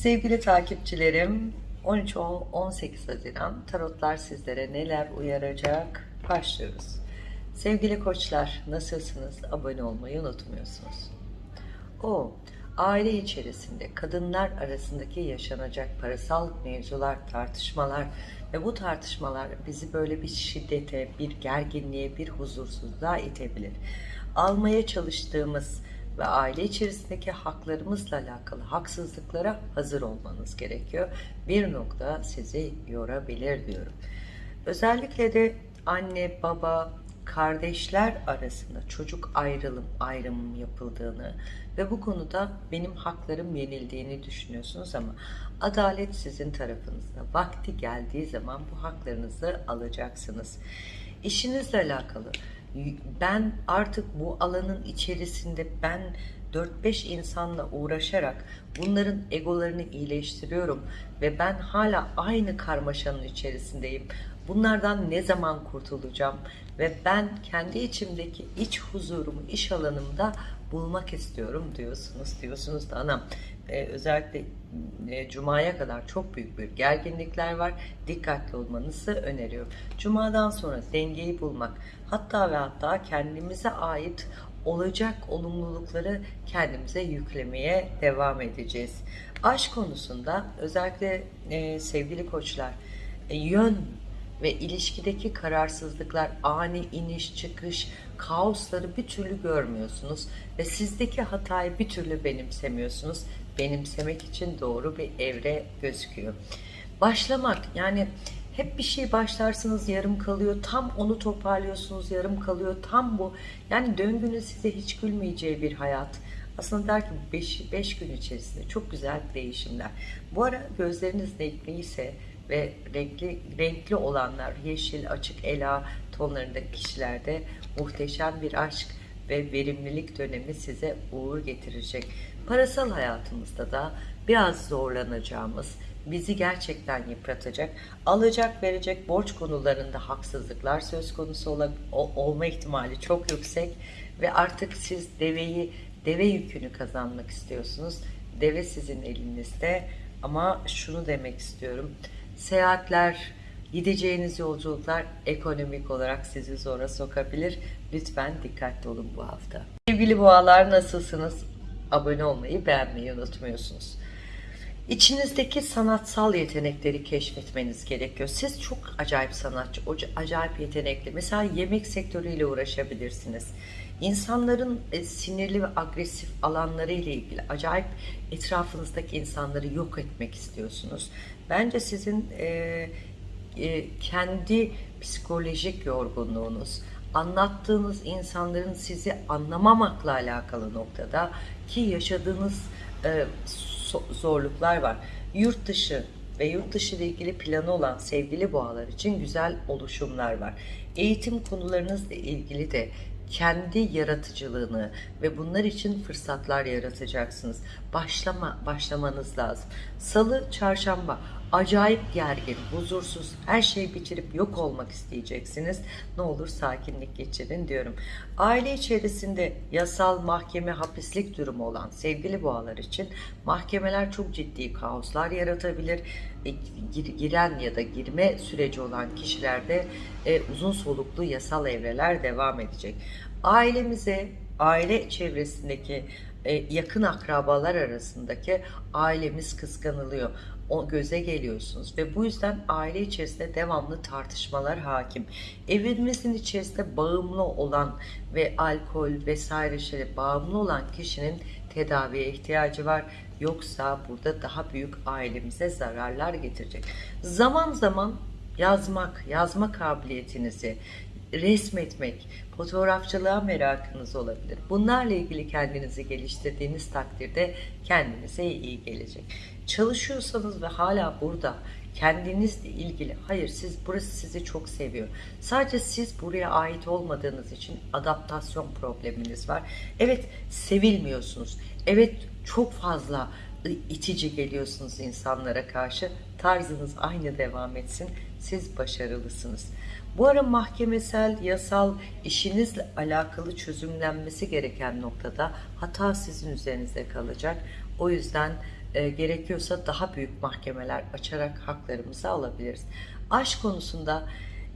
Sevgili takipçilerim 13-18 Haziran tarotlar sizlere neler uyaracak başlıyoruz. Sevgili koçlar nasılsınız? Abone olmayı unutmuyorsunuz. O aile içerisinde kadınlar arasındaki yaşanacak parasal mevzular, tartışmalar ve bu tartışmalar bizi böyle bir şiddete, bir gerginliğe, bir huzursuzluğa itebilir. Almaya çalıştığımız ve aile içerisindeki haklarımızla alakalı haksızlıklara hazır olmanız gerekiyor. Bir nokta sizi yorabilir diyorum. Özellikle de anne, baba, kardeşler arasında çocuk ayrılım ayrımım yapıldığını ve bu konuda benim haklarım yenildiğini düşünüyorsunuz ama adalet sizin tarafınızda. Vakti geldiği zaman bu haklarınızı alacaksınız. İşinizle alakalı ben artık bu alanın içerisinde ben 4-5 insanla uğraşarak bunların egolarını iyileştiriyorum ve ben hala aynı karmaşanın içerisindeyim. Bunlardan ne zaman kurtulacağım ve ben kendi içimdeki iç huzurumu iş alanımda bulmak istiyorum diyorsunuz. Diyorsunuz da anam e, özellikle e, Cuma'ya kadar çok büyük bir gerginlikler var. Dikkatli olmanızı öneriyorum. Cuma'dan sonra dengeyi bulmak hatta ve hatta kendimize ait olacak olumlulukları kendimize yüklemeye devam edeceğiz. Aşk konusunda özellikle e, sevgili koçlar e, yön ve ilişkideki kararsızlıklar, ani iniş çıkış, kaosları bir türlü görmüyorsunuz ve sizdeki hatayı bir türlü benimsemiyorsunuz. Benimsemek için doğru bir evre gözüküyor. Başlamak yani hep bir şey başlarsınız yarım kalıyor. Tam onu toparlıyorsunuz yarım kalıyor. Tam bu. Yani döngünün size hiç gülmeyeceği bir hayat. Aslında der ki 5 gün içerisinde çok güzel değişimler. Bu ara gözleriniz renkliyse ve renkli, renkli olanlar yeşil, açık ela tonlarındaki kişilerde muhteşem bir aşk ve verimlilik dönemi size uğur getirecek. Parasal hayatımızda da biraz zorlanacağımız, bizi gerçekten yıpratacak, alacak verecek borç konularında haksızlıklar söz konusu ol, olma ihtimali çok yüksek ve artık siz deveyi, deve yükünü kazanmak istiyorsunuz. Deve sizin elinizde ama şunu demek istiyorum. Seyahatler, gideceğiniz yolculuklar ekonomik olarak sizi zora sokabilir. Lütfen dikkatli olun bu hafta. Sevgili boğalar nasılsınız? Abone olmayı, beğenmeyi unutmuyorsunuz. İçinizdeki sanatsal yetenekleri keşfetmeniz gerekiyor. Siz çok acayip sanatçı, acayip yetenekli. Mesela yemek sektörüyle uğraşabilirsiniz. İnsanların e, sinirli ve agresif alanları ile ilgili acayip etrafınızdaki insanları yok etmek istiyorsunuz. Bence sizin e, e, kendi psikolojik yorgunluğunuz, anlattığınız insanların sizi anlamamakla alakalı noktada ki yaşadığınız e, zorluklar var. Yurt dışı ve yurt dışı ile ilgili planı olan sevgili boğalar için güzel oluşumlar var. Eğitim konularınızla ilgili de kendi yaratıcılığını ve bunlar için fırsatlar yaratacaksınız. Başlama, başlamanız lazım. Salı, çarşamba acayip gergin, huzursuz, her şeyi bitirip yok olmak isteyeceksiniz. Ne olur sakinlik geçirin diyorum. Aile içerisinde yasal mahkeme hapislik durumu olan sevgili boğalar için mahkemeler çok ciddi kaoslar yaratabilir. E, giren ya da girme süreci olan kişilerde e, uzun soluklu yasal evreler devam edecek. Ailemize, aile çevresindeki e, yakın akrabalar arasındaki ailemiz kıskanılıyor o göze geliyorsunuz ve bu yüzden aile içerisinde devamlı tartışmalar hakim. Evinizin içerisinde bağımlı olan ve alkol vesaire şeyle bağımlı olan kişinin tedaviye ihtiyacı var. Yoksa burada daha büyük ailemize zararlar getirecek. Zaman zaman yazmak, yazma kabiliyetinizi, resmetmek, fotoğrafçılığa merakınız olabilir. Bunlarla ilgili kendinizi geliştirdiğiniz takdirde kendinize iyi gelecek. Çalışıyorsanız ve hala burada kendinizle ilgili hayır siz burası sizi çok seviyor. Sadece siz buraya ait olmadığınız için adaptasyon probleminiz var. Evet sevilmiyorsunuz. Evet çok fazla itici geliyorsunuz insanlara karşı. Tarzınız aynı devam etsin. Siz başarılısınız. Bu ara mahkemesel, yasal, işinizle alakalı çözümlenmesi gereken noktada hata sizin üzerinizde kalacak. O yüzden e, gerekiyorsa daha büyük mahkemeler açarak haklarımızı alabiliriz. Aşk konusunda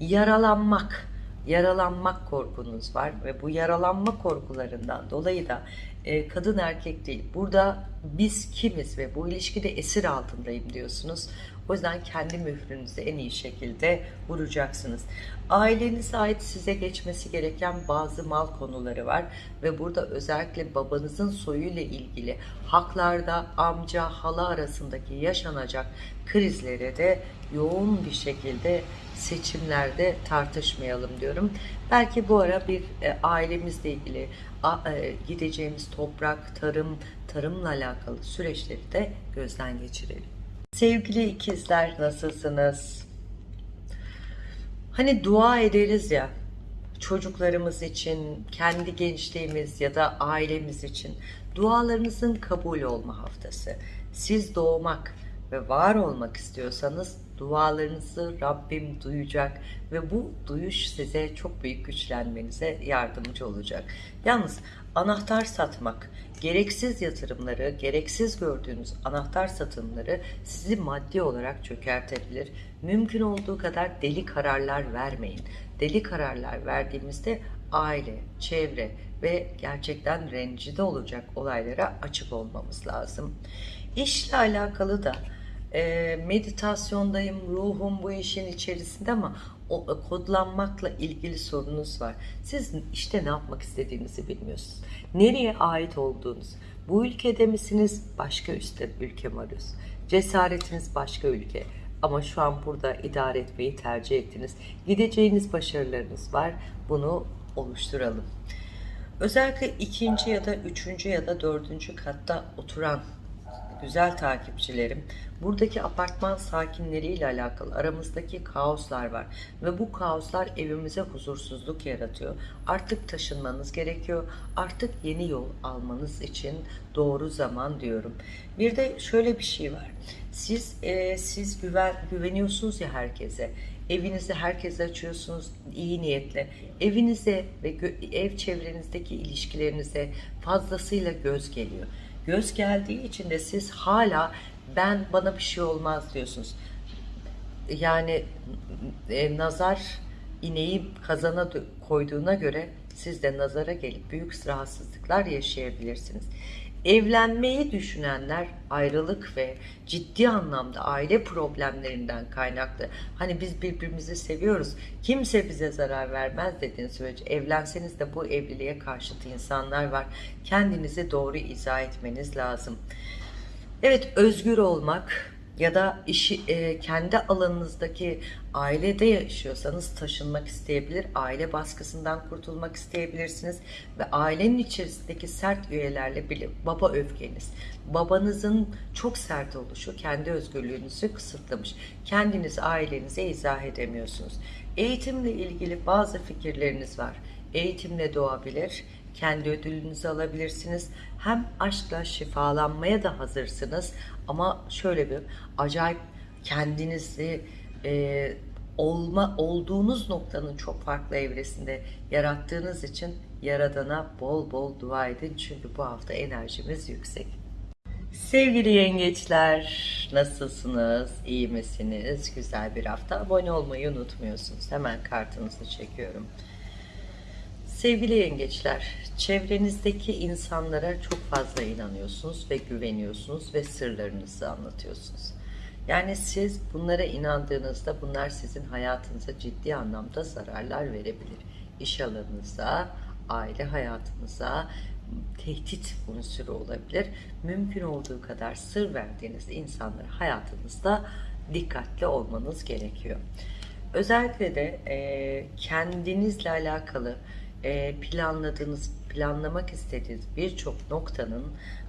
yaralanmak, yaralanmak korkunuz var ve bu yaralanma korkularından dolayı da e, kadın erkek değil. Burada biz kimiz ve bu ilişkide esir altındayım diyorsunuz. O yüzden kendi mührünüzü en iyi şekilde vuracaksınız. Ailenize ait size geçmesi gereken bazı mal konuları var ve burada özellikle babanızın soyuyla ilgili haklarda amca hala arasındaki yaşanacak krizlere de yoğun bir şekilde seçimlerde tartışmayalım diyorum. Belki bu ara bir e, ailemizle ilgili a, e, gideceğimiz toprak, tarım, tarımla alakalı süreçleri de gözden geçirelim. Sevgili ikizler nasılsınız? Hani dua ederiz ya çocuklarımız için, kendi gençliğimiz ya da ailemiz için dualarınızın kabul olma haftası. Siz doğmak ve var olmak istiyorsanız dualarınızı Rabbim duyacak ve bu duyuş size çok büyük güçlenmenize yardımcı olacak. Yalnız anahtar satmak, gereksiz yatırımları, gereksiz gördüğünüz anahtar satımları sizi maddi olarak çökertebilir. Mümkün olduğu kadar deli kararlar vermeyin. Deli kararlar verdiğimizde aile, çevre ve gerçekten rencide olacak olaylara açık olmamız lazım. İşle alakalı da e, meditasyondayım, ruhum bu işin içerisinde ama o e, kodlanmakla ilgili sorunuz var. Siz işte ne yapmak istediğinizi bilmiyorsunuz. Nereye ait olduğunuz. Bu ülkede misiniz? Başka üstte ülke mi arıyorsunuz? Cesaretiniz başka ülke. Ama şu an burada idare etmeyi tercih ettiniz. Gideceğiniz başarılarınız var. Bunu oluşturalım. Özellikle ikinci ya da üçüncü ya da dördüncü katta oturan güzel takipçilerim, buradaki apartman sakinleriyle alakalı aramızdaki kaoslar var ve bu kaoslar evimize huzursuzluk yaratıyor. Artık taşınmanız gerekiyor. Artık yeni yol almanız için doğru zaman diyorum. Bir de şöyle bir şey var. Siz e, siz güven güveniyorsunuz ya herkese. Evinizi herkese açıyorsunuz iyi niyetle. Evinize ve ev çevrenizdeki ilişkilerinize fazlasıyla göz geliyor. Göz geldiği için de siz hala ben bana bir şey olmaz diyorsunuz. Yani e, nazar ineği kazana koyduğuna göre siz de nazara gelip büyük rahatsızlıklar yaşayabilirsiniz. Evlenmeyi düşünenler ayrılık ve ciddi anlamda aile problemlerinden kaynaklı. Hani biz birbirimizi seviyoruz. Kimse bize zarar vermez dediğin sürece evlenseniz de bu evliliğe karşıtı insanlar var. Kendinizi doğru izah etmeniz lazım. Evet özgür olmak ya da işi e, kendi alanınızdaki ailede yaşıyorsanız taşınmak isteyebilir, aile baskısından kurtulmak isteyebilirsiniz ve ailenin içerisindeki sert üyelerle bile baba öfkeniz, babanızın çok sert oluşu kendi özgürlüğünüzü kısıtlamış. Kendiniz ailenize izah edemiyorsunuz. Eğitimle ilgili bazı fikirleriniz var. Eğitimle doğabilir, kendi ödülünüzü alabilirsiniz. Hem aşkla şifalanmaya da hazırsınız ama şöyle bir acayip kendinizi e, olma olduğunuz noktanın çok farklı evresinde yarattığınız için Yaradan'a bol bol dua edin çünkü bu hafta enerjimiz yüksek. Sevgili yengeçler, nasılsınız? İyi misiniz? Güzel bir hafta. Abone olmayı unutmuyorsunuz. Hemen kartınızı çekiyorum. Sevgili yengeçler, çevrenizdeki insanlara çok fazla inanıyorsunuz ve güveniyorsunuz ve sırlarınızı anlatıyorsunuz. Yani siz bunlara inandığınızda bunlar sizin hayatınıza ciddi anlamda zararlar verebilir. İş alanınıza, aile hayatınıza tehdit unsuru olabilir. Mümkün olduğu kadar sır verdiğiniz insanlara hayatınızda dikkatli olmanız gerekiyor. Özellikle de e, kendinizle alakalı planladığınız, planlamak istediğiniz birçok noktanın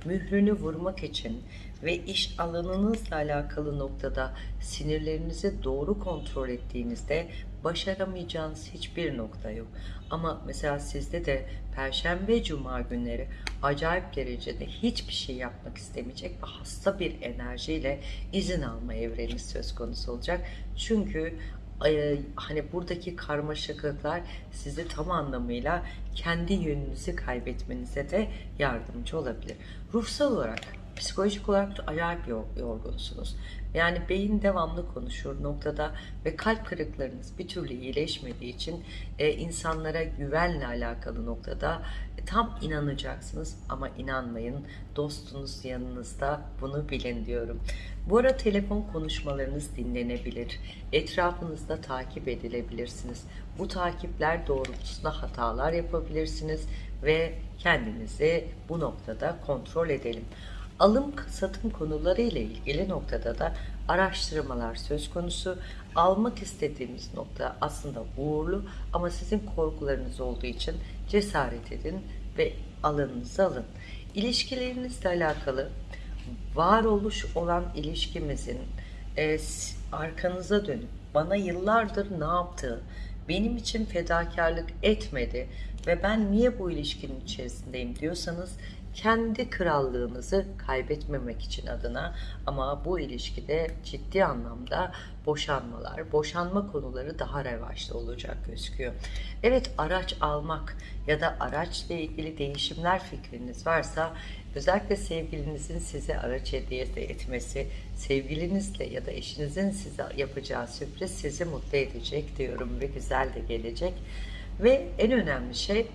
mührünü vurmak için ve iş alanınızla alakalı noktada sinirlerinizi doğru kontrol ettiğinizde başaramayacağınız hiçbir nokta yok. Ama mesela sizde de Perşembe Cuma günleri acayip derecede hiçbir şey yapmak istemeyecek ve hasta bir enerjiyle izin alma evreni söz konusu olacak. Çünkü e, hani buradaki karmaşıklıklar sizi tam anlamıyla kendi yönünüzü kaybetmenize de yardımcı olabilir. Ruhsal olarak Psikolojik olarak da acayip yor- yorgunsunuz. Yani beyin devamlı konuşur noktada ve kalp kırıklarınız bir türlü iyileşmediği için e, insanlara güvenle alakalı noktada e, tam inanacaksınız ama inanmayın. Dostunuz yanınızda bunu bilin diyorum. Bu ara telefon konuşmalarınız dinlenebilir. Etrafınızda takip edilebilirsiniz. Bu takipler doğrultusunda hatalar yapabilirsiniz ve kendinizi bu noktada kontrol edelim. Alım satım konuları ile ilgili noktada da araştırmalar söz konusu. Almak istediğimiz nokta aslında uğurlu ama sizin korkularınız olduğu için cesaret edin ve alanınızı alın. İlişkilerinizle alakalı varoluş olan ilişkimizin e, arkanıza dönüp bana yıllardır ne yaptı, benim için fedakarlık etmedi ve ben niye bu ilişkinin içerisindeyim diyorsanız kendi krallığınızı kaybetmemek için adına ama bu ilişkide ciddi anlamda boşanmalar, boşanma konuları daha revaçta olacak gözüküyor. Evet araç almak ya da araçla ilgili değişimler fikriniz varsa özellikle sevgilinizin size araç hediye etmesi, sevgilinizle ya da eşinizin size yapacağı sürpriz sizi mutlu edecek diyorum ve güzel de gelecek. Ve en önemli şey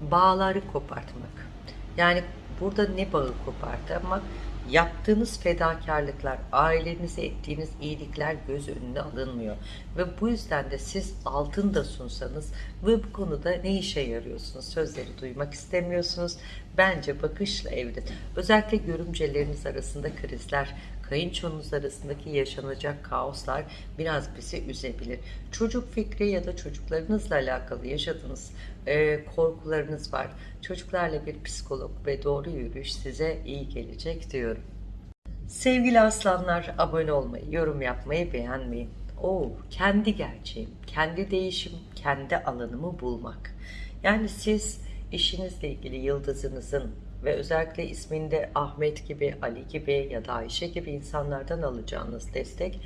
bağları kopartmak. Yani burada ne bağı kopartmak? Yaptığınız fedakarlıklar, ailenize ettiğiniz iyilikler göz önüne alınmıyor. Ve bu yüzden de siz altın da sunsanız ve bu konuda ne işe yarıyorsunuz? Sözleri duymak istemiyorsunuz. Bence bakışla evde. Özellikle görümceleriniz arasında krizler, kayınçonuz arasındaki yaşanacak kaoslar biraz bizi üzebilir. Çocuk fikri ya da çocuklarınızla alakalı yaşadığınız e, korkularınız var. Çocuklarla bir psikolog ve doğru yürüyüş size iyi gelecek diyorum. Sevgili aslanlar abone olmayı, yorum yapmayı beğenmeyin. Oo, kendi gerçeğim, kendi değişim, kendi alanımı bulmak. Yani siz işinizle ilgili yıldızınızın ve özellikle isminde Ahmet gibi, Ali gibi ya da Ayşe gibi insanlardan alacağınız destek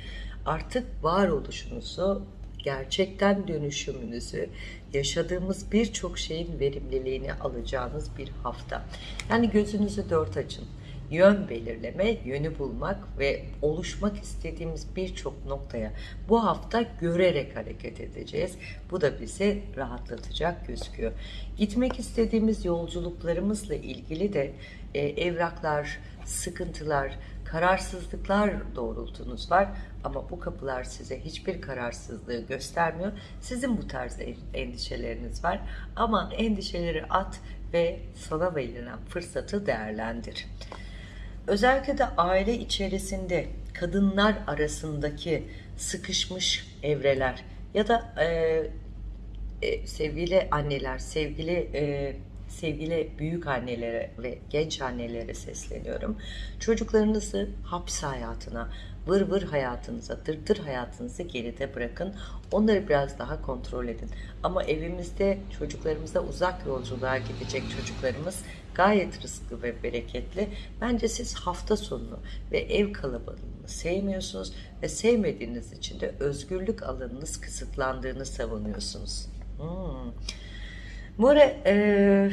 artık varoluşunuzu gerçekten dönüşümünüzü, yaşadığımız birçok şeyin verimliliğini alacağınız bir hafta. Yani gözünüzü dört açın. Yön belirleme, yönü bulmak ve oluşmak istediğimiz birçok noktaya bu hafta görerek hareket edeceğiz. Bu da bizi rahatlatacak gözüküyor. Gitmek istediğimiz yolculuklarımızla ilgili de e, evraklar, sıkıntılar, kararsızlıklar doğrultunuz var ama bu kapılar size hiçbir kararsızlığı göstermiyor. Sizin bu tarz endişeleriniz var ama endişeleri at ve sana verilen fırsatı değerlendir. Özellikle de aile içerisinde kadınlar arasındaki sıkışmış evreler ya da e, e, sevgili anneler, sevgili e, sevgili büyük annelere ve genç annelere sesleniyorum. Çocuklarınızı hapis hayatına, vır vır hayatınıza, dırdır hayatınızı geride bırakın. Onları biraz daha kontrol edin. Ama evimizde çocuklarımıza uzak yolculuğa gidecek çocuklarımız gayet rızklı ve bereketli. Bence siz hafta sonunu ve ev kalabalığını sevmiyorsunuz ve sevmediğiniz için de özgürlük alanınız kısıtlandığını savunuyorsunuz. Hmm. Ara e,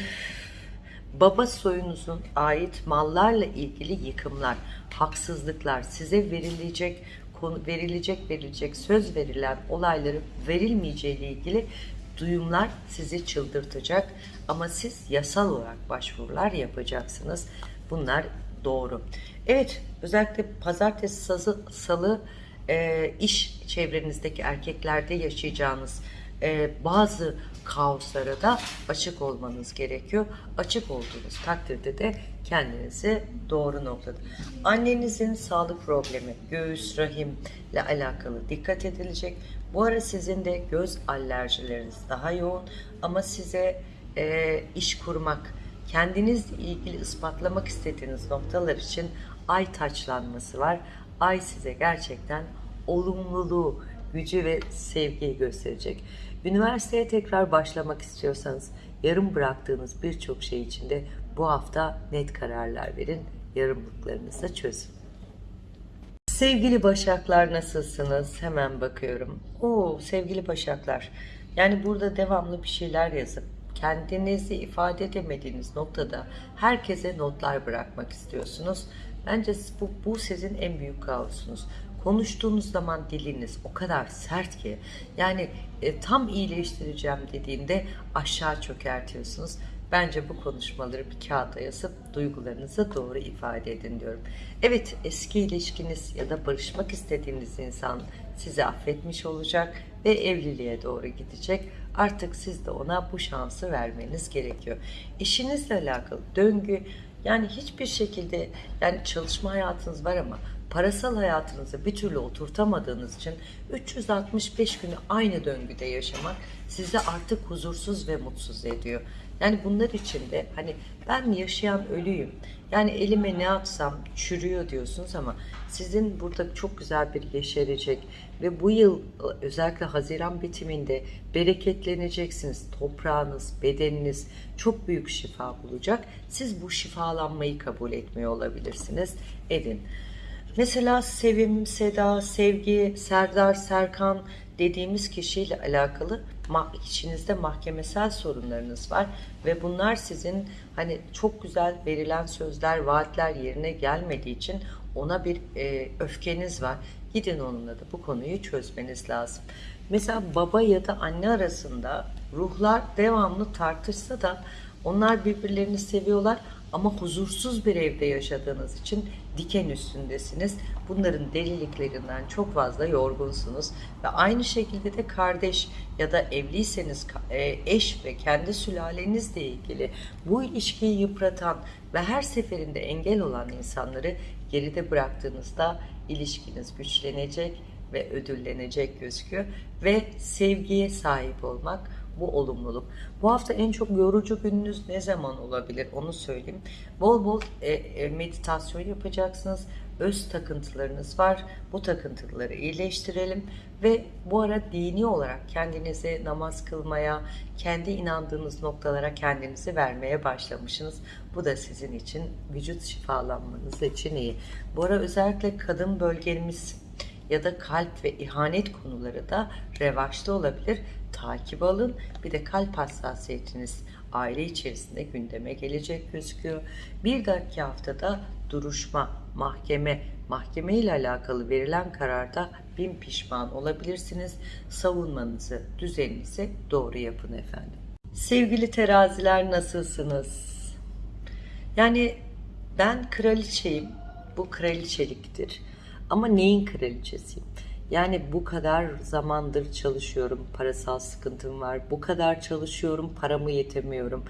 baba soyunuzun ait mallarla ilgili yıkımlar, haksızlıklar, size verilecek konu verilecek verilecek söz verilen olayların verilmeyeceği ile ilgili duyumlar sizi çıldırtacak ama siz yasal olarak başvurular yapacaksınız. Bunlar doğru. Evet, özellikle pazartesi, sazı, salı e, iş çevrenizdeki erkeklerde yaşayacağınız e, bazı kaoslara da açık olmanız gerekiyor. Açık olduğunuz takdirde de kendinizi doğru noktada. Annenizin sağlık problemi, göğüs, rahimle alakalı dikkat edilecek. Bu ara sizin de göz alerjileriniz daha yoğun ama size e, iş kurmak, kendinizle ilgili ispatlamak istediğiniz noktalar için ay taçlanması var. Ay size gerçekten olumluluğu, gücü ve sevgiyi gösterecek. Üniversiteye tekrar başlamak istiyorsanız yarım bıraktığınız birçok şey için de bu hafta net kararlar verin. Yarımlıklarınızı çözün. Sevgili Başaklar nasılsınız? Hemen bakıyorum. Oo sevgili Başaklar. Yani burada devamlı bir şeyler yazıp kendinizi ifade edemediğiniz noktada herkese notlar bırakmak istiyorsunuz. Bence bu, bu sizin en büyük kaosunuz. Konuştuğunuz zaman diliniz o kadar sert ki yani e, tam iyileştireceğim dediğinde aşağı çökertiyorsunuz. Bence bu konuşmaları bir kağıda yazıp duygularınızı doğru ifade edin diyorum. Evet eski ilişkiniz ya da barışmak istediğiniz insan sizi affetmiş olacak ve evliliğe doğru gidecek. Artık siz de ona bu şansı vermeniz gerekiyor. İşinizle alakalı döngü yani hiçbir şekilde yani çalışma hayatınız var ama parasal hayatınızı bir türlü oturtamadığınız için 365 günü aynı döngüde yaşamak sizi artık huzursuz ve mutsuz ediyor. Yani bunlar için de hani ben yaşayan ölüyüm. Yani elime ne atsam çürüyor diyorsunuz ama sizin burada çok güzel bir yeşerecek ve bu yıl özellikle Haziran bitiminde bereketleneceksiniz. Toprağınız, bedeniniz çok büyük şifa bulacak. Siz bu şifalanmayı kabul etmiyor olabilirsiniz. Edin. Mesela Sevim, Seda, Sevgi, Serdar, Serkan dediğimiz kişiyle alakalı içinizde mahkemesel sorunlarınız var ve bunlar sizin hani çok güzel verilen sözler, vaatler yerine gelmediği için ona bir e, öfkeniz var. Gidin onunla da bu konuyu çözmeniz lazım. Mesela baba ya da anne arasında ruhlar devamlı tartışsa da onlar birbirlerini seviyorlar ama huzursuz bir evde yaşadığınız için diken üstündesiniz. Bunların deliliklerinden çok fazla yorgunsunuz. Ve aynı şekilde de kardeş ya da evliyseniz e, eş ve kendi sülalenizle ilgili bu ilişkiyi yıpratan ve her seferinde engel olan insanları geride bıraktığınızda ilişkiniz güçlenecek ve ödüllenecek gözüküyor. Ve sevgiye sahip olmak bu olumluluk. Bu hafta en çok yorucu gününüz ne zaman olabilir onu söyleyeyim. Bol bol e, e, meditasyon yapacaksınız. Öz takıntılarınız var. Bu takıntıları iyileştirelim ve bu ara dini olarak kendinize namaz kılmaya, kendi inandığınız noktalara kendinizi vermeye başlamışsınız. Bu da sizin için vücut şifalanmanız için iyi. Bu ara özellikle kadın bölgemiz ya da kalp ve ihanet konuları da revaçta olabilir. Takip alın. Bir de kalp hassasiyetiniz aile içerisinde gündeme gelecek gözüküyor. Bir dahaki haftada duruşma, mahkeme, mahkeme ile alakalı verilen kararda bin pişman olabilirsiniz. Savunmanızı, düzeninizi doğru yapın efendim. Sevgili teraziler nasılsınız? Yani ben kraliçeyim. Bu kraliçeliktir. Ama neyin kraliçesiyim? Yani bu kadar zamandır çalışıyorum, parasal sıkıntım var. Bu kadar çalışıyorum, paramı yetemiyorum.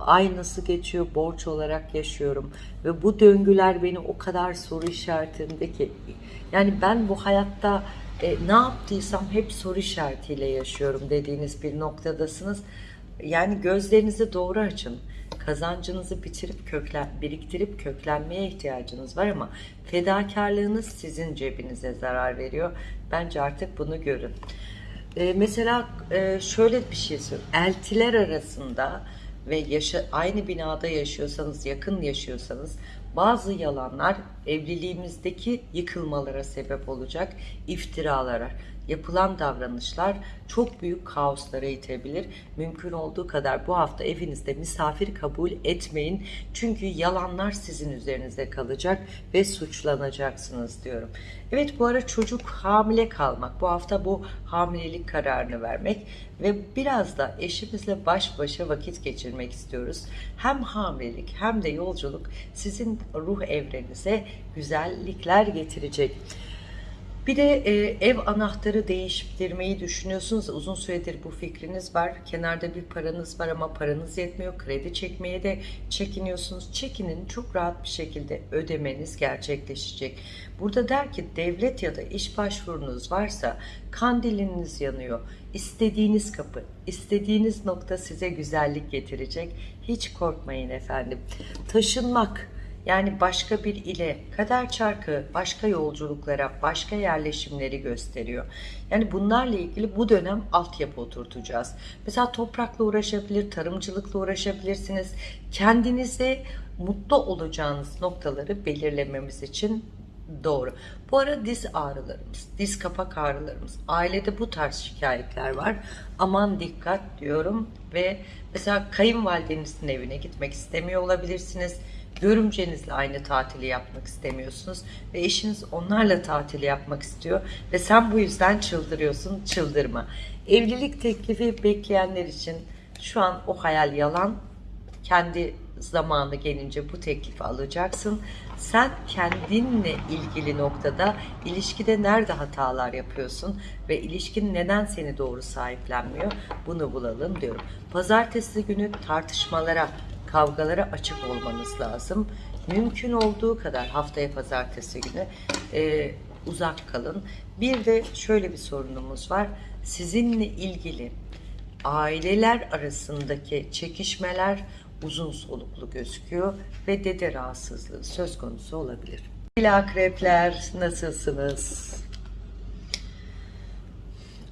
Ay nasıl geçiyor, borç olarak yaşıyorum. Ve bu döngüler beni o kadar soru işaretinde ki. Yani ben bu hayatta e, ne yaptıysam hep soru işaretiyle yaşıyorum dediğiniz bir noktadasınız. Yani gözlerinizi doğru açın kazancınızı bitirip köklen, biriktirip köklenmeye ihtiyacınız var ama fedakarlığınız sizin cebinize zarar veriyor. Bence artık bunu görün. Ee, mesela e, şöyle bir şey söyleyeyim. Eltiler arasında ve yaşa, aynı binada yaşıyorsanız, yakın yaşıyorsanız bazı yalanlar evliliğimizdeki yıkılmalara sebep olacak, iftiralara yapılan davranışlar çok büyük kaoslara itebilir. Mümkün olduğu kadar bu hafta evinizde misafir kabul etmeyin. Çünkü yalanlar sizin üzerinize kalacak ve suçlanacaksınız diyorum. Evet bu ara çocuk hamile kalmak. Bu hafta bu hamilelik kararını vermek ve biraz da eşimizle baş başa vakit geçirmek istiyoruz. Hem hamilelik hem de yolculuk sizin ruh evrenize güzellikler getirecek. Bir de e, ev anahtarı değiştirmeyi düşünüyorsunuz. Uzun süredir bu fikriniz var. Kenarda bir paranız var ama paranız yetmiyor. Kredi çekmeye de çekiniyorsunuz. Çekinin çok rahat bir şekilde ödemeniz gerçekleşecek. Burada der ki devlet ya da iş başvurunuz varsa kandiliniz yanıyor. İstediğiniz kapı, istediğiniz nokta size güzellik getirecek. Hiç korkmayın efendim. Taşınmak, yani başka bir ile kader çarkı başka yolculuklara, başka yerleşimleri gösteriyor. Yani bunlarla ilgili bu dönem altyapı oturtacağız. Mesela toprakla uğraşabilir, tarımcılıkla uğraşabilirsiniz. Kendinize mutlu olacağınız noktaları belirlememiz için doğru. Bu ara diz ağrılarımız, diz kapak ağrılarımız, ailede bu tarz şikayetler var. Aman dikkat diyorum ve mesela kayınvalidenizin evine gitmek istemiyor olabilirsiniz Görümcenizle aynı tatili yapmak istemiyorsunuz ve eşiniz onlarla tatili yapmak istiyor ve sen bu yüzden çıldırıyorsun. Çıldırma. Evlilik teklifi bekleyenler için şu an o hayal yalan. Kendi zamanı gelince bu teklifi alacaksın. Sen kendinle ilgili noktada ilişkide nerede hatalar yapıyorsun ve ilişkin neden seni doğru sahiplenmiyor bunu bulalım diyorum. Pazartesi günü tartışmalara, kavgalara açık olmanız lazım. Mümkün olduğu kadar haftaya pazartesi günü e, uzak kalın. Bir de şöyle bir sorunumuz var. Sizinle ilgili aileler arasındaki çekişmeler uzun soluklu gözüküyor ve dede rahatsızlığı söz konusu olabilir. Sevgili akrepler nasılsınız?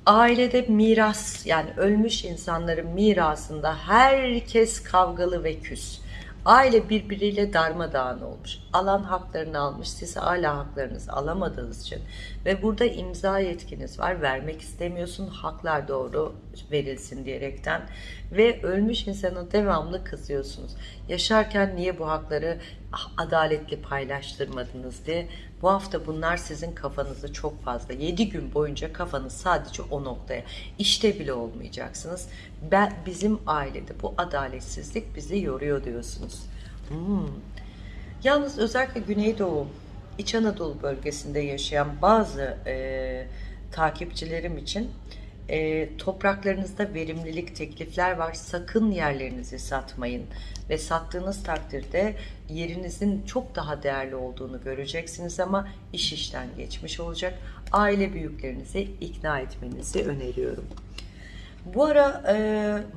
Ailede miras yani ölmüş insanların mirasında herkes kavgalı ve küs. Aile birbiriyle darmadağın olmuş. Alan haklarını almış. Siz hala haklarınızı alamadığınız için. Ve burada imza yetkiniz var. Vermek istemiyorsun. Haklar doğru verilsin diyerekten. Ve ölmüş insana devamlı kızıyorsunuz. Yaşarken niye bu hakları adaletli paylaştırmadınız diye. Bu hafta bunlar sizin kafanızı çok fazla. 7 gün boyunca kafanız sadece o noktaya. İşte bile olmayacaksınız. Ben, bizim ailede bu adaletsizlik bizi yoruyor diyorsunuz. Hmm. Yalnız özellikle Güneydoğu, İç Anadolu bölgesinde yaşayan bazı e, takipçilerim için e, topraklarınızda verimlilik teklifler var. Sakın yerlerinizi satmayın ve sattığınız takdirde yerinizin çok daha değerli olduğunu göreceksiniz ama iş işten geçmiş olacak. Aile büyüklerinizi ikna etmenizi öneriyorum. Bu ara e,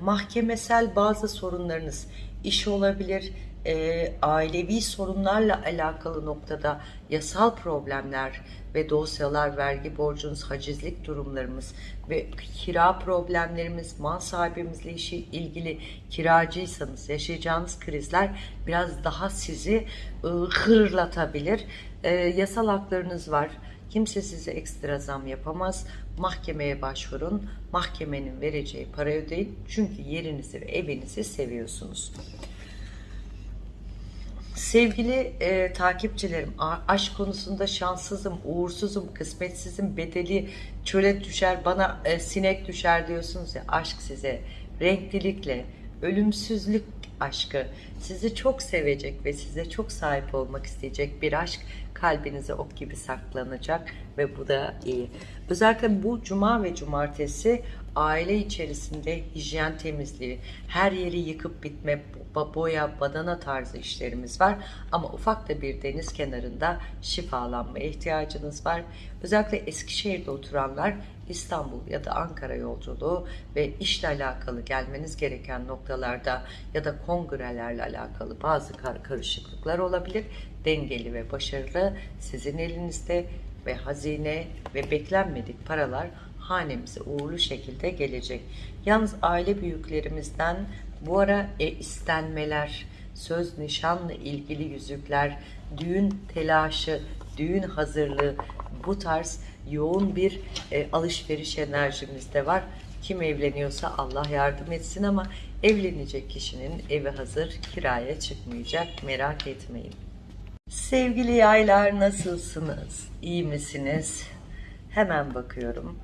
mahkemesel bazı sorunlarınız, iş olabilir, e, ailevi sorunlarla alakalı noktada yasal problemler ve dosyalar, vergi borcunuz, hacizlik durumlarımız ve kira problemlerimiz, mal sahibimizle işi ilgili kiracıysanız yaşayacağınız krizler biraz daha sizi e, hırlatabilir. E, yasal haklarınız var. Kimse size ekstra zam yapamaz. Mahkemeye başvurun. Mahkemenin vereceği para ödeyin. Çünkü yerinizi ve evinizi seviyorsunuz. Sevgili e, takipçilerim, aşk konusunda şanssızım, uğursuzum, kısmetsizim, bedeli çöle düşer, bana e, sinek düşer diyorsunuz ya, aşk size renklilikle, ölümsüzlük aşkı, sizi çok sevecek ve size çok sahip olmak isteyecek bir aşk kalbinize ok gibi saklanacak ve bu da iyi. Özellikle bu cuma ve cumartesi aile içerisinde hijyen temizliği, her yeri yıkıp bitme, boya, badana tarzı işlerimiz var. Ama ufak da bir deniz kenarında şifalanmaya ihtiyacınız var. Özellikle Eskişehir'de oturanlar İstanbul ya da Ankara yolculuğu ve işle alakalı gelmeniz gereken noktalarda ya da kongrelerle alakalı bazı kar karışıklıklar olabilir. Dengeli ve başarılı sizin elinizde ve hazine ve beklenmedik paralar hanemize uğurlu şekilde gelecek. Yalnız aile büyüklerimizden bu ara e, istenmeler, söz nişanla ilgili yüzükler, düğün telaşı, düğün hazırlığı bu tarz yoğun bir e, alışveriş enerjimiz de var. Kim evleniyorsa Allah yardım etsin ama evlenecek kişinin evi hazır, kiraya çıkmayacak merak etmeyin. Sevgili yaylar nasılsınız? İyi misiniz? Hemen bakıyorum.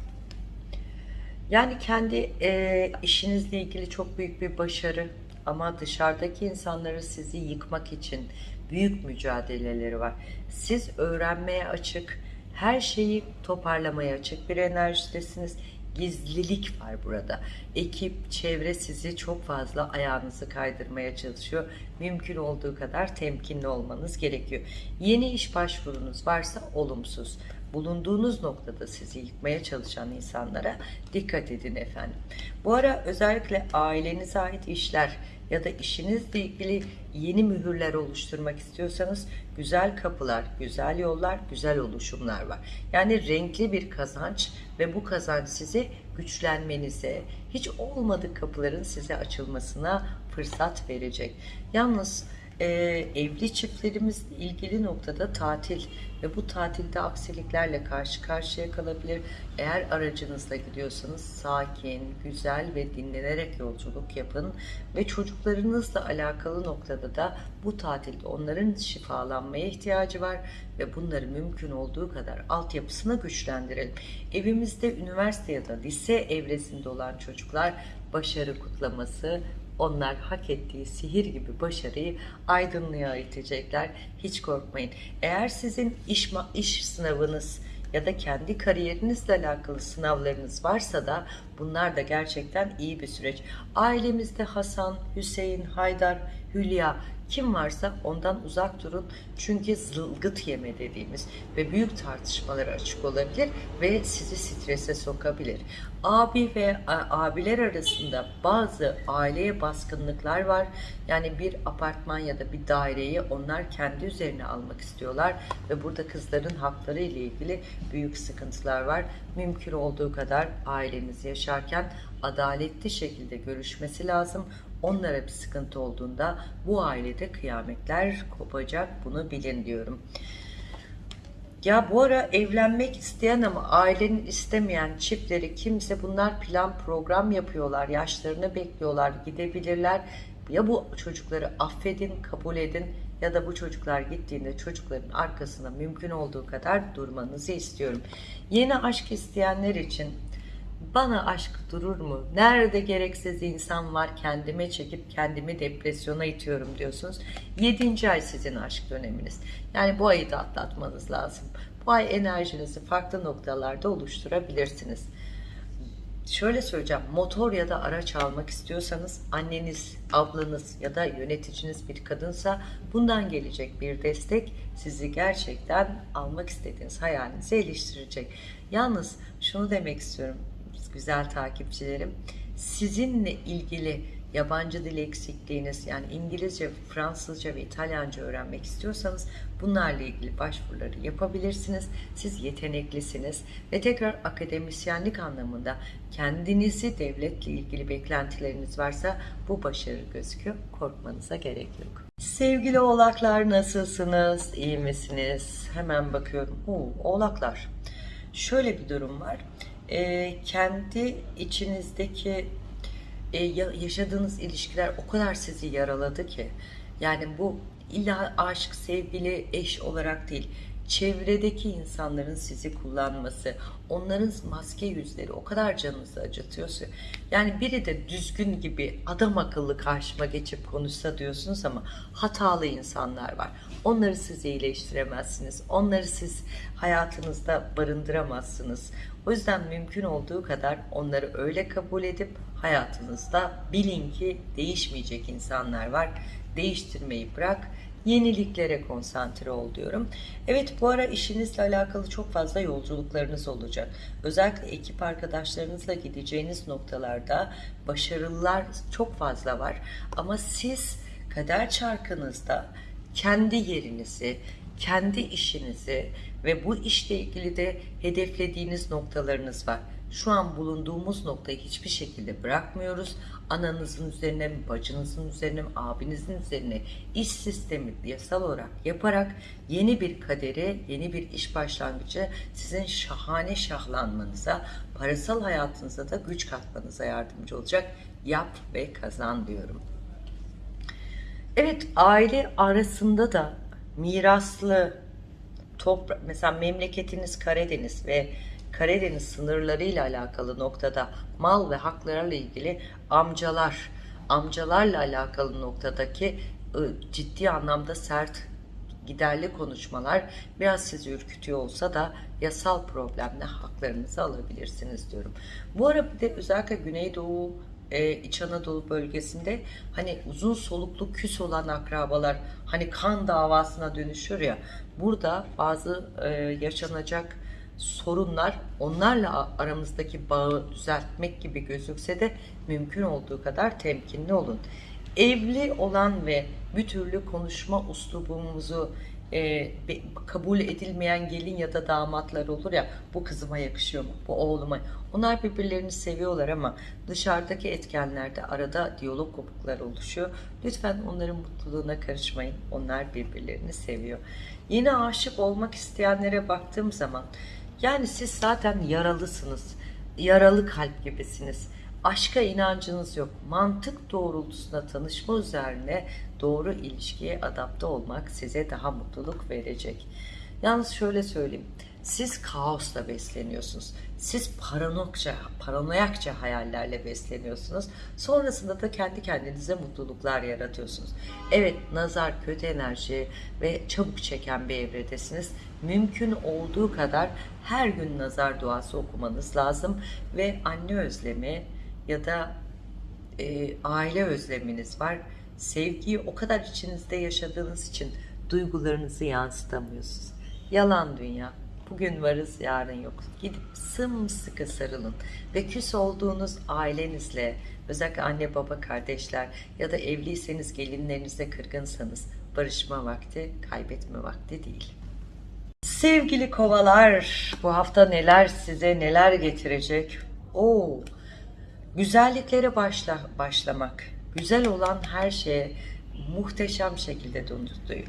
Yani kendi e, işinizle ilgili çok büyük bir başarı ama dışarıdaki insanları sizi yıkmak için büyük mücadeleleri var. Siz öğrenmeye açık, her şeyi toparlamaya açık bir enerjidesiniz. Gizlilik var burada. Ekip, çevre sizi çok fazla ayağınızı kaydırmaya çalışıyor. Mümkün olduğu kadar temkinli olmanız gerekiyor. Yeni iş başvurunuz varsa olumsuz bulunduğunuz noktada sizi yıkmaya çalışan insanlara dikkat edin efendim. Bu ara özellikle ailenize ait işler ya da işinizle ilgili yeni mühürler oluşturmak istiyorsanız güzel kapılar, güzel yollar, güzel oluşumlar var. Yani renkli bir kazanç ve bu kazanç sizi güçlenmenize, hiç olmadık kapıların size açılmasına fırsat verecek. Yalnız e, evli çiftlerimizle ilgili noktada tatil ve bu tatilde aksiliklerle karşı karşıya kalabilir. Eğer aracınızla gidiyorsanız sakin, güzel ve dinlenerek yolculuk yapın ve çocuklarınızla alakalı noktada da bu tatilde onların şifalanmaya ihtiyacı var ve bunları mümkün olduğu kadar altyapısını güçlendirelim. Evimizde üniversite ya da lise evresinde olan çocuklar başarı kutlaması, onlar hak ettiği sihir gibi başarıyı aydınlığa itecekler. Hiç korkmayın. Eğer sizin iş, iş sınavınız ya da kendi kariyerinizle alakalı sınavlarınız varsa da bunlar da gerçekten iyi bir süreç. Ailemizde Hasan, Hüseyin, Haydar, Hülya kim varsa ondan uzak durun. Çünkü zılgıt yeme dediğimiz ve büyük tartışmalara açık olabilir ve sizi strese sokabilir. Abi ve abiler arasında bazı aileye baskınlıklar var. Yani bir apartman ya da bir daireyi onlar kendi üzerine almak istiyorlar ve burada kızların hakları ile ilgili büyük sıkıntılar var. Mümkün olduğu kadar aileniz yaşarken adaletli şekilde görüşmesi lazım onlara bir sıkıntı olduğunda bu ailede kıyametler kopacak bunu bilin diyorum. Ya bu ara evlenmek isteyen ama ailenin istemeyen çiftleri kimse bunlar plan program yapıyorlar. Yaşlarını bekliyorlar gidebilirler. Ya bu çocukları affedin kabul edin ya da bu çocuklar gittiğinde çocukların arkasında mümkün olduğu kadar durmanızı istiyorum. Yeni aşk isteyenler için bana aşk durur mu? Nerede gereksiz insan var kendime çekip kendimi depresyona itiyorum diyorsunuz. 7. ay sizin aşk döneminiz. Yani bu ayı da atlatmanız lazım. Bu ay enerjinizi farklı noktalarda oluşturabilirsiniz. Şöyle söyleyeceğim, motor ya da araç almak istiyorsanız anneniz, ablanız ya da yöneticiniz bir kadınsa bundan gelecek bir destek sizi gerçekten almak istediğiniz hayalinizi eleştirecek. Yalnız şunu demek istiyorum, güzel takipçilerim. Sizinle ilgili yabancı dil eksikliğiniz yani İngilizce, Fransızca ve İtalyanca öğrenmek istiyorsanız bunlarla ilgili başvuruları yapabilirsiniz. Siz yeteneklisiniz ve tekrar akademisyenlik anlamında kendinizi devletle ilgili beklentileriniz varsa bu başarı gözüküyor. Korkmanıza gerek yok. Sevgili oğlaklar nasılsınız? İyi misiniz? Hemen bakıyorum. Oo, oğlaklar. Şöyle bir durum var e, kendi içinizdeki e, yaşadığınız ilişkiler o kadar sizi yaraladı ki yani bu illa aşk, sevgili, eş olarak değil çevredeki insanların sizi kullanması, onların maske yüzleri o kadar canınızı acıtıyorsa. Yani biri de düzgün gibi adam akıllı karşıma geçip konuşsa diyorsunuz ama hatalı insanlar var. Onları siz iyileştiremezsiniz. Onları siz hayatınızda barındıramazsınız. O yüzden mümkün olduğu kadar onları öyle kabul edip hayatınızda bilin ki değişmeyecek insanlar var. Değiştirmeyi bırak yeniliklere konsantre ol diyorum. Evet bu ara işinizle alakalı çok fazla yolculuklarınız olacak. Özellikle ekip arkadaşlarınızla gideceğiniz noktalarda başarılar çok fazla var. Ama siz kader çarkınızda kendi yerinizi, kendi işinizi ve bu işle ilgili de hedeflediğiniz noktalarınız var. Şu an bulunduğumuz noktayı hiçbir şekilde bırakmıyoruz. Ananızın üzerine mi, bacınızın üzerine mi, abinizin üzerine iş sistemi yasal olarak yaparak yeni bir kaderi, yeni bir iş başlangıcı sizin şahane şahlanmanıza, parasal hayatınıza da güç katmanıza yardımcı olacak. Yap ve kazan diyorum. Evet aile arasında da miraslı toprak mesela memleketiniz Karadeniz ve Karadeniz sınırlarıyla alakalı noktada mal ve haklarla ilgili amcalar, amcalarla alakalı noktadaki ıı, ciddi anlamda sert giderli konuşmalar biraz sizi ürkütüyor olsa da yasal problemle haklarınızı alabilirsiniz diyorum. Bu ara bir de özellikle Güneydoğu e, İç Anadolu bölgesinde hani uzun soluklu küs olan akrabalar hani kan davasına dönüşür ya burada bazı e, yaşanacak sorunlar onlarla aramızdaki bağı düzeltmek gibi gözükse de mümkün olduğu kadar temkinli olun. Evli olan ve bir türlü konuşma uslubumuzu e, kabul edilmeyen gelin ya da damatlar olur ya bu kızıma yakışıyor mu bu oğluma? Onlar birbirlerini seviyorlar ama dışarıdaki etkenlerde arada diyalog kopukları oluşuyor. Lütfen onların mutluluğuna karışmayın. Onlar birbirlerini seviyor. Yine aşık olmak isteyenlere baktığım zaman yani siz zaten yaralısınız yaralı kalp gibisiniz aşka inancınız yok. Mantık doğrultusunda tanışma üzerine doğru ilişkiye adapte olmak size daha mutluluk verecek. Yalnız şöyle söyleyeyim. Siz kaosla besleniyorsunuz. Siz paranokça, paranoyakça hayallerle besleniyorsunuz. Sonrasında da kendi kendinize mutluluklar yaratıyorsunuz. Evet, nazar, kötü enerji ve çabuk çeken bir evredesiniz. Mümkün olduğu kadar her gün nazar duası okumanız lazım ve anne özlemi, ya da e, aile özleminiz var. Sevgiyi o kadar içinizde yaşadığınız için duygularınızı yansıtamıyorsunuz. Yalan dünya. Bugün varız, yarın yok. Gidip sımsıkı sarılın ve küs olduğunuz ailenizle, özellikle anne baba kardeşler ya da evliyseniz gelinlerinize kırgınsanız barışma vakti, kaybetme vakti değil. Sevgili kovalar, bu hafta neler size neler getirecek? Oo, güzelliklere başla, başlamak, güzel olan her şeye muhteşem şekilde döndürtüyor.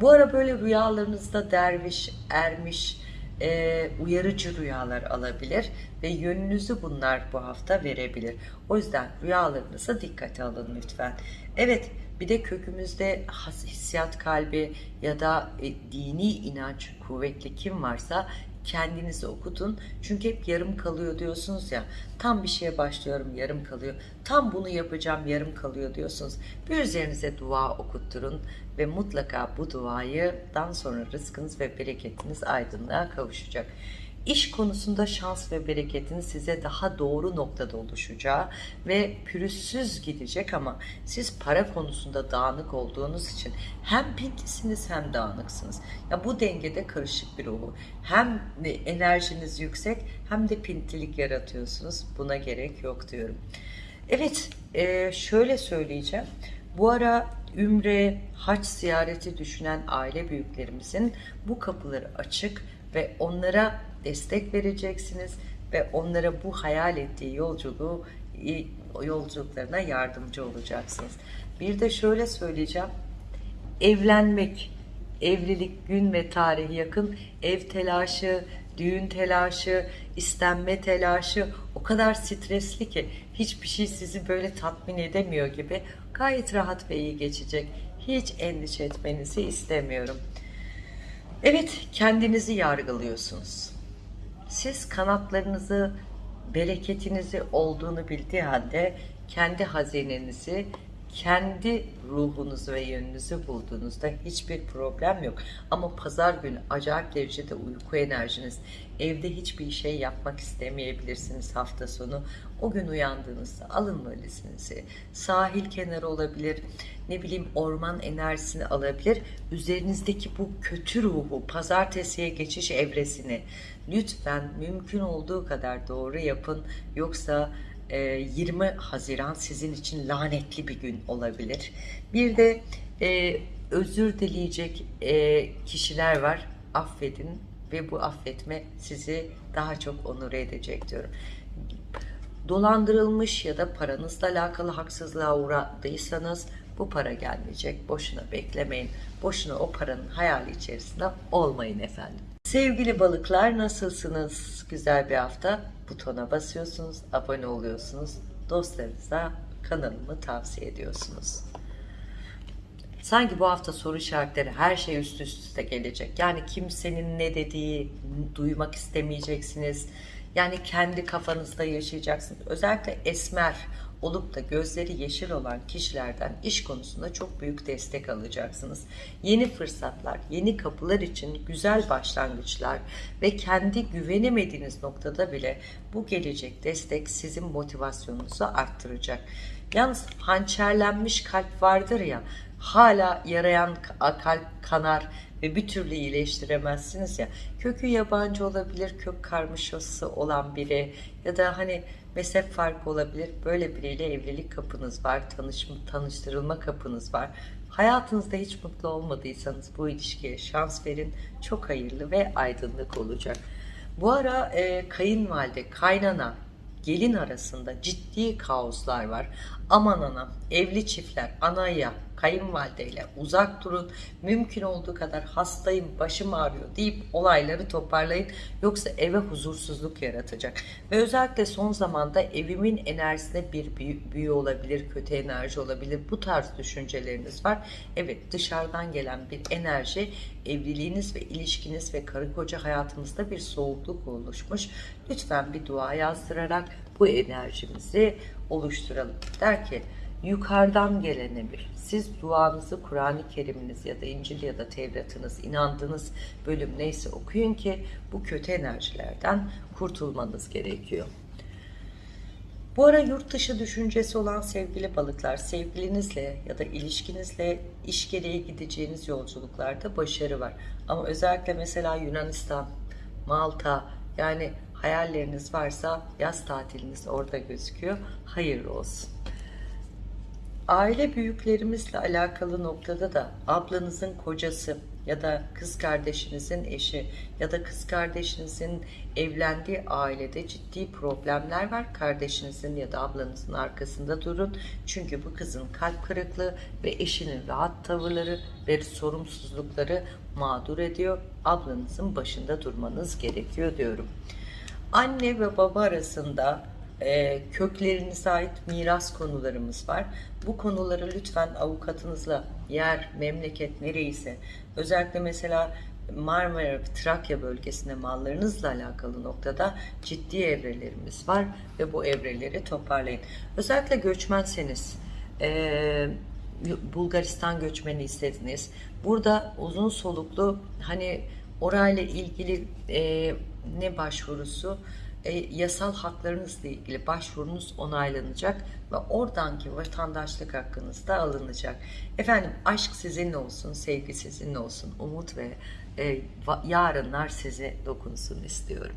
Bu ara böyle rüyalarınızda derviş, ermiş, e, uyarıcı rüyalar alabilir ve yönünüzü bunlar bu hafta verebilir. O yüzden rüyalarınıza dikkate alın lütfen. Evet, bir de kökümüzde hissiyat kalbi ya da e, dini inanç kuvvetli kim varsa kendinizi okutun. Çünkü hep yarım kalıyor diyorsunuz ya. Tam bir şeye başlıyorum yarım kalıyor. Tam bunu yapacağım yarım kalıyor diyorsunuz. Bir üzerinize dua okutturun ve mutlaka bu duayıdan sonra rızkınız ve bereketiniz aydınlığa kavuşacak. İş konusunda şans ve bereketin size daha doğru noktada oluşacağı ve pürüzsüz gidecek ama siz para konusunda dağınık olduğunuz için hem pintlisiniz hem dağınıksınız. Ya bu dengede karışık bir ruhu. Hem enerjiniz yüksek hem de pintilik yaratıyorsunuz. Buna gerek yok diyorum. Evet, şöyle söyleyeceğim. Bu ara Ümre, haç ziyareti düşünen aile büyüklerimizin bu kapıları açık ve onlara destek vereceksiniz ve onlara bu hayal ettiği yolculuğu yolculuklarına yardımcı olacaksınız. Bir de şöyle söyleyeceğim. Evlenmek, evlilik gün ve tarihi yakın, ev telaşı, düğün telaşı, istenme telaşı o kadar stresli ki hiçbir şey sizi böyle tatmin edemiyor gibi gayet rahat ve iyi geçecek. Hiç endişe etmenizi istemiyorum. Evet, kendinizi yargılıyorsunuz. Siz kanatlarınızı, bereketinizi olduğunu bildiği halde kendi hazinenizi, kendi ruhunuzu ve yönünüzü bulduğunuzda hiçbir problem yok. Ama pazar günü acayip derecede uyku enerjiniz, evde hiçbir şey yapmak istemeyebilirsiniz hafta sonu. O gün uyandığınızda alın valizinizi, sahil kenarı olabilir, ne bileyim orman enerjisini alabilir. Üzerinizdeki bu kötü ruhu, pazartesiye geçiş evresini lütfen mümkün olduğu kadar doğru yapın. Yoksa 20 Haziran sizin için lanetli bir gün olabilir. Bir de e, özür dileyecek e, kişiler var. Affedin ve bu affetme sizi daha çok onur edecek diyorum. Dolandırılmış ya da paranızla alakalı haksızlığa uğradıysanız bu para gelmeyecek. Boşuna beklemeyin. Boşuna o paranın hayali içerisinde olmayın efendim. Sevgili balıklar nasılsınız? Güzel bir hafta. Butona basıyorsunuz, abone oluyorsunuz. Dostlarınıza kanalımı tavsiye ediyorsunuz. Sanki bu hafta soru işaretleri her şey üst üste gelecek. Yani kimsenin ne dediği duymak istemeyeceksiniz. Yani kendi kafanızda yaşayacaksınız. Özellikle esmer olup da gözleri yeşil olan kişilerden iş konusunda çok büyük destek alacaksınız. Yeni fırsatlar, yeni kapılar için güzel başlangıçlar ve kendi güvenemediğiniz noktada bile bu gelecek destek sizin motivasyonunuzu arttıracak. Yalnız hançerlenmiş kalp vardır ya, hala yarayan kalp kanar ve bir türlü iyileştiremezsiniz ya. Kökü yabancı olabilir, kök karmaşası olan biri ya da hani mezhep farkı olabilir. Böyle biriyle evlilik kapınız var, tanışma, tanıştırılma kapınız var. Hayatınızda hiç mutlu olmadıysanız bu ilişkiye şans verin. Çok hayırlı ve aydınlık olacak. Bu ara e, kayınvalide, kaynana, gelin arasında ciddi kaoslar var. Aman ana, evli çiftler anaya, kayınvalideyle uzak durun. Mümkün olduğu kadar hastayım, başım ağrıyor deyip olayları toparlayın. Yoksa eve huzursuzluk yaratacak. Ve özellikle son zamanda evimin enerjisinde bir büyü olabilir, kötü enerji olabilir. Bu tarz düşünceleriniz var. Evet dışarıdan gelen bir enerji evliliğiniz ve ilişkiniz ve karı koca hayatınızda bir soğukluk oluşmuş. Lütfen bir dua yazdırarak bu enerjimizi oluşturalım. Der ki yukarıdan gelen emir. Siz duanızı Kur'an-ı Kerim'iniz ya da İncil ya da Tevrat'ınız, inandığınız bölüm neyse okuyun ki bu kötü enerjilerden kurtulmanız gerekiyor. Bu ara yurt dışı düşüncesi olan sevgili balıklar, sevgilinizle ya da ilişkinizle iş gereği gideceğiniz yolculuklarda başarı var. Ama özellikle mesela Yunanistan, Malta yani hayalleriniz varsa yaz tatiliniz orada gözüküyor. Hayırlı olsun. Aile büyüklerimizle alakalı noktada da ablanızın kocası ya da kız kardeşinizin eşi ya da kız kardeşinizin evlendiği ailede ciddi problemler var. Kardeşinizin ya da ablanızın arkasında durun. Çünkü bu kızın kalp kırıklığı ve eşinin rahat tavırları ve sorumsuzlukları mağdur ediyor. Ablanızın başında durmanız gerekiyor diyorum. Anne ve baba arasında e, köklerinize ait miras konularımız var. Bu konuları lütfen avukatınızla yer, memleket nereyse özellikle mesela Marmara Trakya bölgesinde mallarınızla alakalı noktada ciddi evrelerimiz var ve bu evreleri toparlayın. Özellikle göçmenseniz e, Bulgaristan göçmeni istediniz. Burada uzun soluklu hani orayla ilgili e, ne başvurusu e, yasal haklarınızla ilgili başvurunuz onaylanacak ve oradanki vatandaşlık hakkınız da alınacak. Efendim aşk sizinle olsun, sevgi sizinle olsun, umut ve e, yarınlar size dokunsun istiyorum.